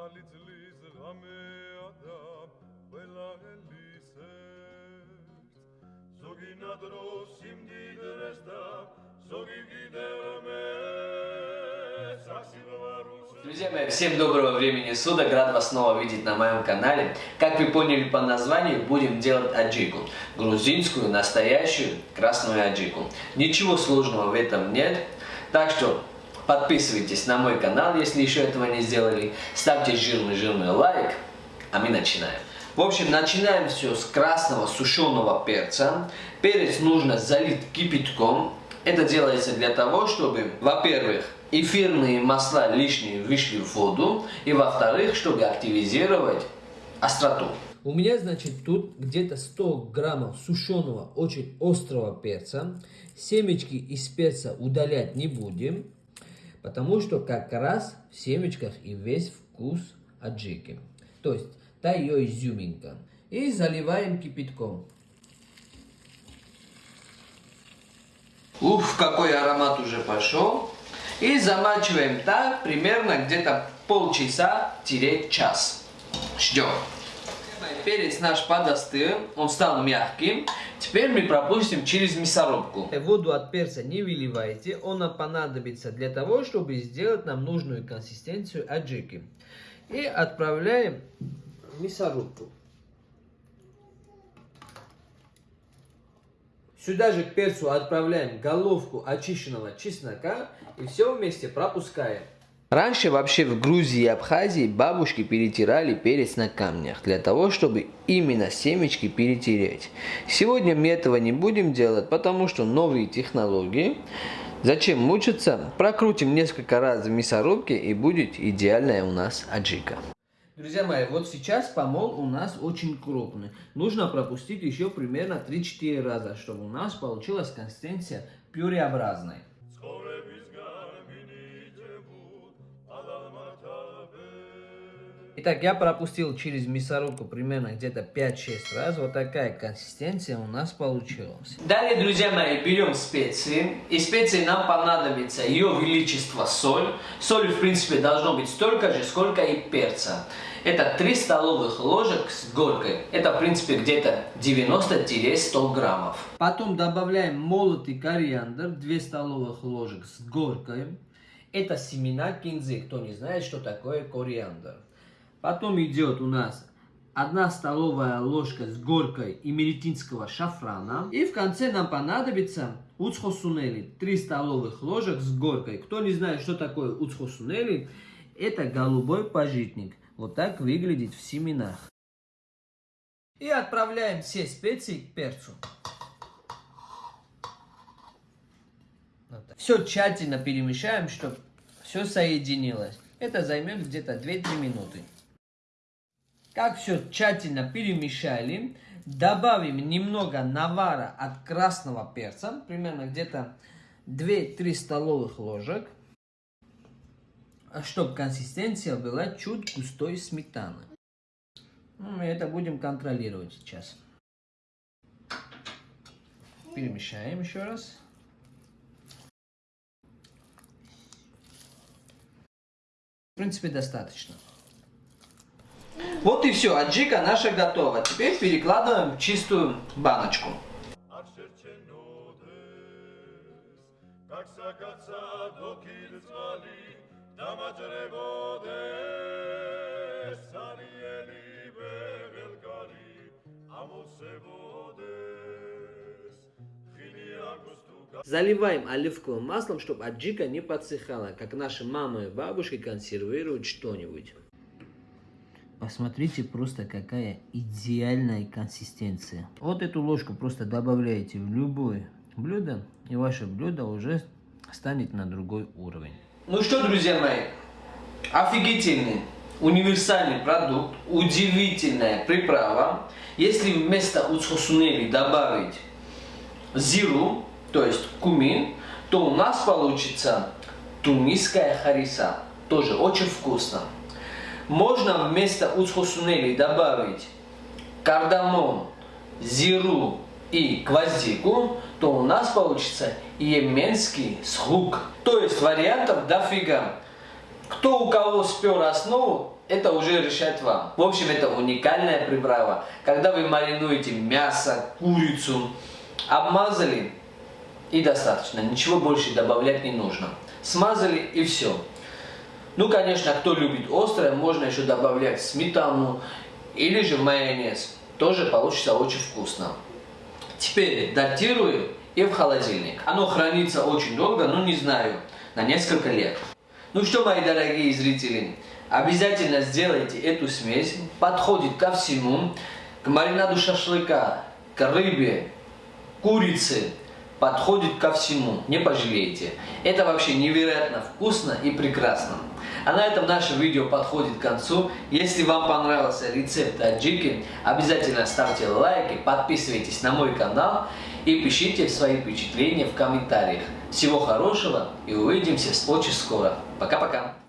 ახალი წლის ღამეა და ყველა ელისერს ზოგი ნადრო სიმდიდრეს და ზოგი კიდევ მე Друзья мои, всем доброго времени суток, рад вас снова видеть на моем канале. Как вы поняли по названию, будем делать аджику. Грузинскую, настоящую, красную аджику. Ничего сложного в этом нет. Так что подписывайтесь на мой канал, если еще этого не сделали. Ставьте жирный-жирный лайк, а мы начинаем. В общем, начинаем все с красного сушеного перца. Перец нужно залить кипятком. Это делается для того, чтобы, во-первых, эфирные масла лишние вышли в воду, и во-вторых, чтобы активизировать остроту. У меня, значит, тут где-то 100 граммов сушеного, очень острого перца. Семечки из перца удалять не будем, потому что как раз в семечках и весь вкус аджики. То есть, та ее изюминка. И заливаем кипятком. Уф, какой аромат уже пошел. И замачиваем так примерно где-то полчаса-час. Ждем. Перец наш подостыл, он стал мягким. Теперь мы пропустим через мясорубку. Воду от перца не выливайте, он нам понадобится для того, чтобы сделать нам нужную консистенцию аджики. И отправляем в мясорубку. Сюда же к перцу отправляем головку очищенного чеснока и все вместе пропускаем. Раньше вообще в Грузии и Абхазии бабушки перетирали перец на камнях, для того, чтобы именно семечки перетереть. Сегодня мы этого не будем делать, потому что новые технологии. Зачем мучиться? Прокрутим несколько раз в мясорубке и будет идеальная у нас аджика. Друзья мои, вот сейчас помол у нас очень крупный. Нужно пропустить еще примерно 3-4 раза, чтобы у нас получилась консистенция пюреобразной. Итак, я пропустил через мясорубку примерно где-то 5-6 раз. Вот такая консистенция у нас получилась. Далее, друзья мои, берем специи. И специи нам понадобится ее величество соль. Соль, в принципе, должно быть столько же, сколько и перца. Это 3 столовых ложек с горкой. Это, в принципе, где-то 90-100 граммов. Потом добавляем молотый кориандр, 2 столовых ложек с горкой. Это семена кинзы, кто не знает, что такое кориандр. Потом идет у нас 1 столовая ложка с горкой имеретинского шафрана. И в конце нам понадобится уцхосунели, 3 столовых ложек с горкой. Кто не знает, что такое уцхосунели, это голубой пожитник. Вот так выглядит в семенах. И отправляем все специи к перцу. Вот все тщательно перемешаем, чтобы все соединилось. Это займет где-то 2-3 минуты. Как все тщательно перемешали, добавим немного навара от красного перца, примерно где-то 2-3 столовых ложек, чтобы консистенция была чуть густой сметаны. Ну, мы это будем контролировать сейчас. Перемешаем еще раз. В принципе, достаточно. Вот и все, аджика наша готова. Теперь перекладываем в чистую баночку. Заливаем оливковым маслом, чтобы аджика не подсыхала, как наши мамы и бабушки консервируют что-нибудь. Посмотрите просто какая идеальная консистенция. Вот эту ложку просто добавляете в любое блюдо, и ваше блюдо уже станет на другой уровень. Ну что, друзья мои, офигительный, универсальный продукт, удивительная приправа. Если вместо уцхосунели добавить зиру, то есть кумин, то у нас получится тунисская хариса. Тоже очень вкусно. Можно вместо уцхосунели добавить кардамон, зиру и гвоздику, то у нас получится йеменский схук. То есть вариантов дофига. Кто у кого спер основу, это уже решать вам. В общем, это уникальная приправа. Когда вы маринуете мясо, курицу, обмазали и достаточно. Ничего больше добавлять не нужно. Смазали и все. Ну, конечно, кто любит острое, можно еще добавлять сметану или же майонез. Тоже получится очень вкусно. Теперь датирую и в холодильник. Оно хранится очень долго, ну не знаю, на несколько лет. Ну что, мои дорогие зрители, обязательно сделайте эту смесь. Подходит ко всему. К маринаду шашлыка, к рыбе, курице. Подходит ко всему. Не пожалеете. Это вообще невероятно вкусно и прекрасно. А на этом наше видео подходит к концу. Если вам понравился рецепт аджики, обязательно ставьте лайки, подписывайтесь на мой канал и пишите свои впечатления в комментариях. Всего хорошего и увидимся очень скоро. Пока-пока.